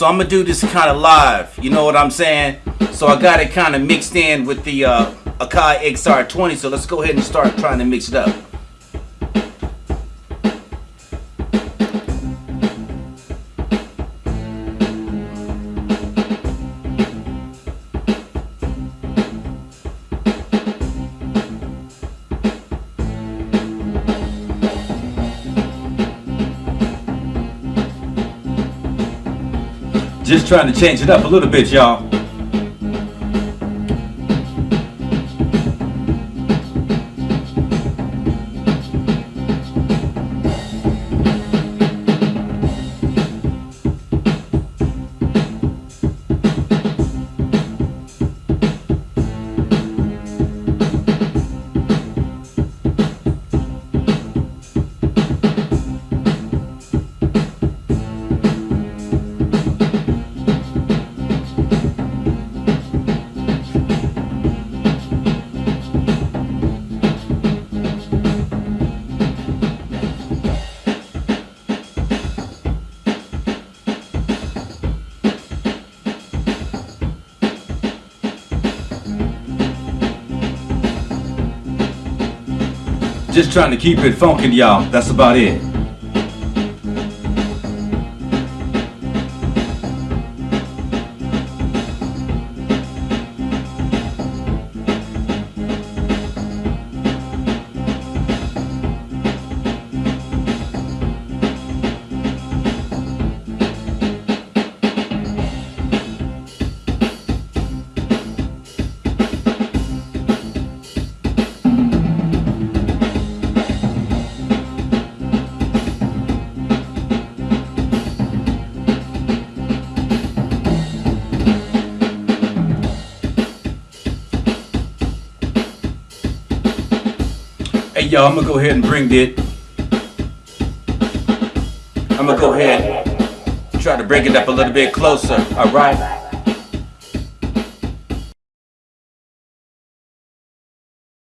So I'm gonna do this kind of live. You know what I'm saying? So I got it kind of mixed in with the uh, Akai XR20. So let's go ahead and start trying to mix it up. Just trying to change it up a little bit, y'all. Just trying to keep it funky, y'all. That's about it. Hey y'all, I'm gonna go ahead and bring it. I'm gonna go ahead and try to bring it up a little bit closer, alright?